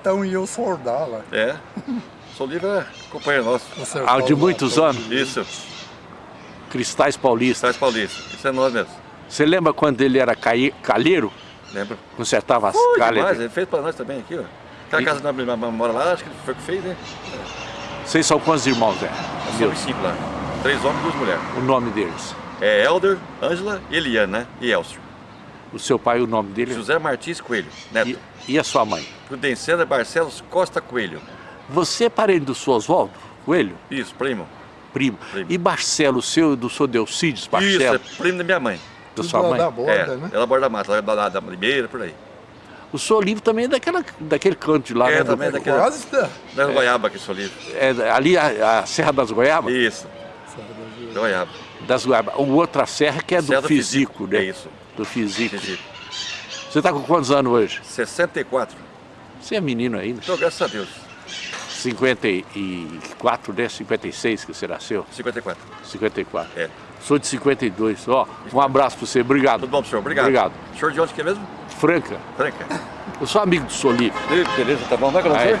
Então e eu soldá-la. É. Sou livre é companheiro nosso. Há de muitos anos. Isso. Cristais Paulista. Cristais Paulista. Isso é nós mesmo. Você lembra quando ele era caí, calheiro? Lembra? Consertava as Foi calhas? demais, ele fez pra nós também aqui, ó. Aquela E- casa da minha mora lá, acho que foi o que fez, né? Vocês são quantos irmãos, Meu, somos cinco lá. Três homens e duas mulheres. o nome deles. É Helder, Ângela e Eliane, né? E Elcio. O seu pai, o nome dele? José Martins Coelho, neto. E, e a sua mãe? Prudenciana Barcelos Costa Coelho. Você é parente do seu Oswaldo Coelho? Isso, primo. Primo. Primo. E Marcelo, seu, do seu Delcides Isso, Marcelo? é primo da minha mãe. da sua mãe? da borda, é, né? ela borda da mata, lá da, da, da Ribeira, por aí. O seu livro também é daquela, daquele canto de lá, É, né? Do- também. daquele- Quase da... Da Goiaba que sou livre. é, ali a, a Serra das Goiabas? Isso, da Goiaba. Das Goiabas. O outra serra que é do Serra do físico, né? É isso. Do físico. Físico. Você está com quantos anos hoje? 64. Você é menino ainda? Então, graças a Deus. 54, né? 56 que você nasceu? 54. 54. É. Sou de 52. Ó, um abraço para você. Obrigado. Tudo bom senhor? Obrigado. Obrigado. O senhor de onde que é mesmo? Franca. Franca. Eu sou amigo do Solipe. Beleza, tá bom. Vai com senhor?